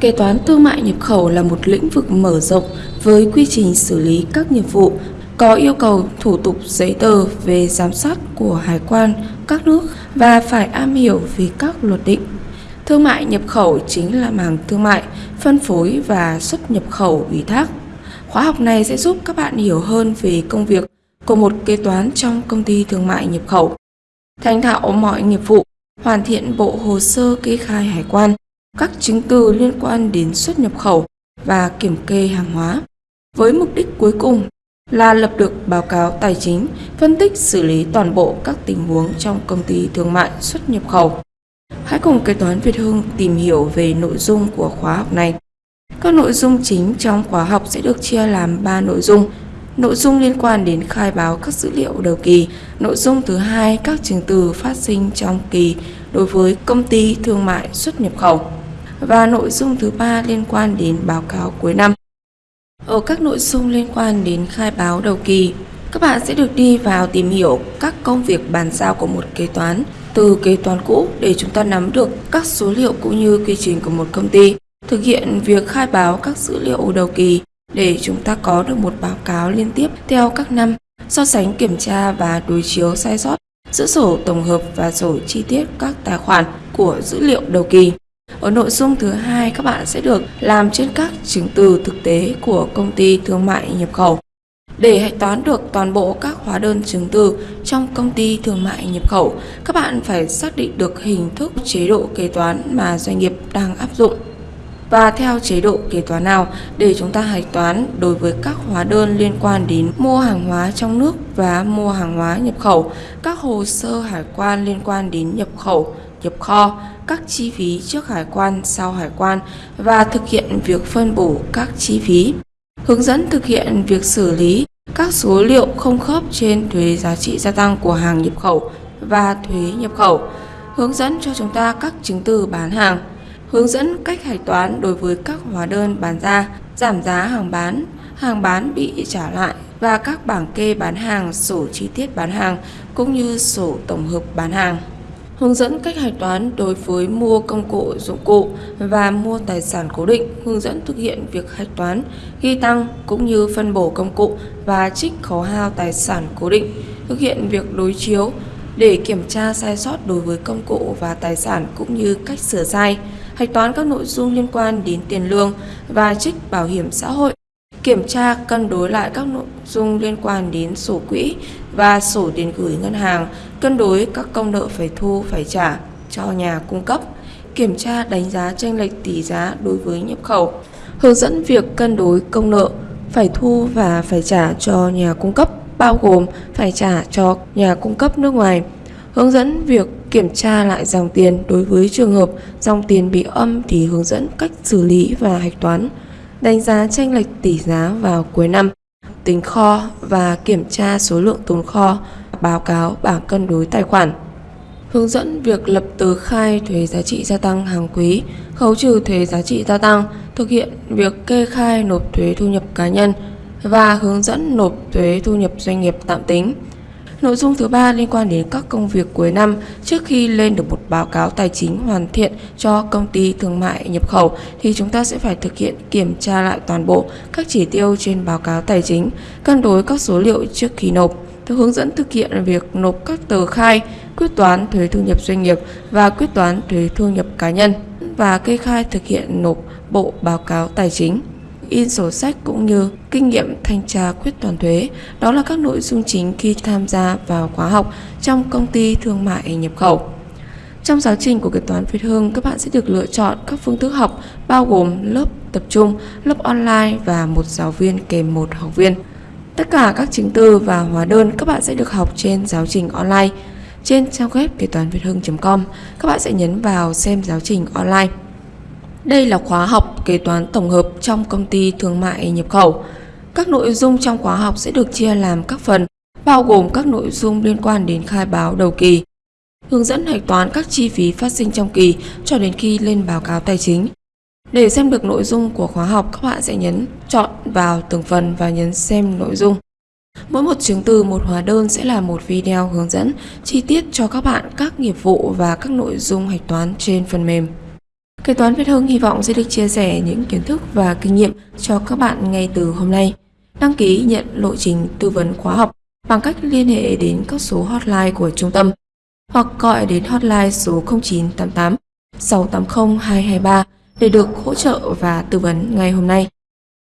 Kế toán thương mại nhập khẩu là một lĩnh vực mở rộng với quy trình xử lý các nhiệm vụ có yêu cầu thủ tục giấy tờ về giám sát của hải quan các nước và phải am hiểu về các luật định. Thương mại nhập khẩu chính là mảng thương mại, phân phối và xuất nhập khẩu ủy thác. Khóa học này sẽ giúp các bạn hiểu hơn về công việc của một kế toán trong công ty thương mại nhập khẩu. Thành thạo mọi nghiệp vụ, hoàn thiện bộ hồ sơ kê khai hải quan, các chứng từ liên quan đến xuất nhập khẩu và kiểm kê hàng hóa. Với mục đích cuối cùng là lập được báo cáo tài chính, phân tích xử lý toàn bộ các tình huống trong công ty thương mại xuất nhập khẩu. Hãy cùng kế toán Việt Hưng tìm hiểu về nội dung của khóa học này. Các nội dung chính trong khóa học sẽ được chia làm 3 nội dung. Nội dung liên quan đến khai báo các dữ liệu đầu kỳ. Nội dung thứ hai các chứng từ phát sinh trong kỳ đối với công ty thương mại xuất nhập khẩu. Và nội dung thứ ba liên quan đến báo cáo cuối năm. Ở các nội dung liên quan đến khai báo đầu kỳ, các bạn sẽ được đi vào tìm hiểu các công việc bàn giao của một kế toán từ kế toán cũ để chúng ta nắm được các số liệu cũng như quy trình của một công ty, thực hiện việc khai báo các dữ liệu đầu kỳ để chúng ta có được một báo cáo liên tiếp theo các năm, so sánh kiểm tra và đối chiếu sai sót giữa sổ tổng hợp và sổ chi tiết các tài khoản của dữ liệu đầu kỳ. Ở nội dung thứ hai các bạn sẽ được làm trên các chứng từ thực tế của công ty thương mại nhập khẩu. Để hạch toán được toàn bộ các hóa đơn chứng từ trong công ty thương mại nhập khẩu, các bạn phải xác định được hình thức chế độ kế toán mà doanh nghiệp đang áp dụng và theo chế độ kế toán nào để chúng ta hạch toán đối với các hóa đơn liên quan đến mua hàng hóa trong nước và mua hàng hóa nhập khẩu, các hồ sơ hải quan liên quan đến nhập khẩu, nhập kho, các chi phí trước hải quan, sau hải quan và thực hiện việc phân bổ các chi phí. Hướng dẫn thực hiện việc xử lý các số liệu không khớp trên thuế giá trị gia tăng của hàng nhập khẩu và thuế nhập khẩu. Hướng dẫn cho chúng ta các chứng từ bán hàng. Hướng dẫn cách hạch toán đối với các hóa đơn bán ra, giảm giá hàng bán, hàng bán bị trả lại và các bảng kê bán hàng, sổ chi tiết bán hàng cũng như sổ tổng hợp bán hàng hướng dẫn cách hạch toán đối với mua công cụ dụng cụ và mua tài sản cố định, hướng dẫn thực hiện việc hạch toán, ghi tăng cũng như phân bổ công cụ và trích khấu hao tài sản cố định, thực hiện việc đối chiếu để kiểm tra sai sót đối với công cụ và tài sản cũng như cách sửa sai, hạch toán các nội dung liên quan đến tiền lương và trích bảo hiểm xã hội kiểm tra cân đối lại các nội dung liên quan đến sổ quỹ và sổ tiền gửi ngân hàng, cân đối các công nợ phải thu phải trả cho nhà cung cấp, kiểm tra đánh giá tranh lệch tỷ giá đối với nhập khẩu, hướng dẫn việc cân đối công nợ phải thu và phải trả cho nhà cung cấp bao gồm phải trả cho nhà cung cấp nước ngoài, hướng dẫn việc kiểm tra lại dòng tiền đối với trường hợp dòng tiền bị âm thì hướng dẫn cách xử lý và hạch toán đánh giá tranh lệch tỷ giá vào cuối năm, tính kho và kiểm tra số lượng tồn kho, báo cáo bảng cân đối tài khoản. Hướng dẫn việc lập tờ khai thuế giá trị gia tăng hàng quý, khấu trừ thuế giá trị gia tăng, thực hiện việc kê khai nộp thuế thu nhập cá nhân và hướng dẫn nộp thuế thu nhập doanh nghiệp tạm tính. Nội dung thứ ba liên quan đến các công việc cuối năm trước khi lên được một báo cáo tài chính hoàn thiện cho công ty thương mại nhập khẩu thì chúng ta sẽ phải thực hiện kiểm tra lại toàn bộ các chỉ tiêu trên báo cáo tài chính, cân đối các số liệu trước khi nộp theo hướng dẫn thực hiện việc nộp các tờ khai, quyết toán thuế thu nhập doanh nghiệp và quyết toán thuế thu nhập cá nhân và kê khai thực hiện nộp bộ báo cáo tài chính in sổ sách cũng như kinh nghiệm thanh tra quyết toán thuế. Đó là các nội dung chính khi tham gia vào khóa học trong công ty thương mại nhập khẩu. Trong giáo trình của kế toán Việt Hương, các bạn sẽ được lựa chọn các phương thức học bao gồm lớp tập trung, lớp online và một giáo viên kèm một học viên. Tất cả các chứng từ và hóa đơn các bạn sẽ được học trên giáo trình online. Trên trang web kế toán việt hưng.com, các bạn sẽ nhấn vào xem giáo trình online. Đây là khóa học kế toán tổng hợp trong công ty thương mại nhập khẩu. Các nội dung trong khóa học sẽ được chia làm các phần, bao gồm các nội dung liên quan đến khai báo đầu kỳ, hướng dẫn hạch toán các chi phí phát sinh trong kỳ cho đến khi lên báo cáo tài chính. Để xem được nội dung của khóa học, các bạn sẽ nhấn chọn vào từng phần và nhấn xem nội dung. Mỗi một chứng từ, một hóa đơn sẽ là một video hướng dẫn chi tiết cho các bạn các nghiệp vụ và các nội dung hạch toán trên phần mềm. Kế toán Việt Hưng hy vọng sẽ được chia sẻ những kiến thức và kinh nghiệm cho các bạn ngay từ hôm nay. Đăng ký nhận lộ trình tư vấn khóa học bằng cách liên hệ đến các số hotline của trung tâm hoặc gọi đến hotline số 0988 680 223 để được hỗ trợ và tư vấn ngay hôm nay.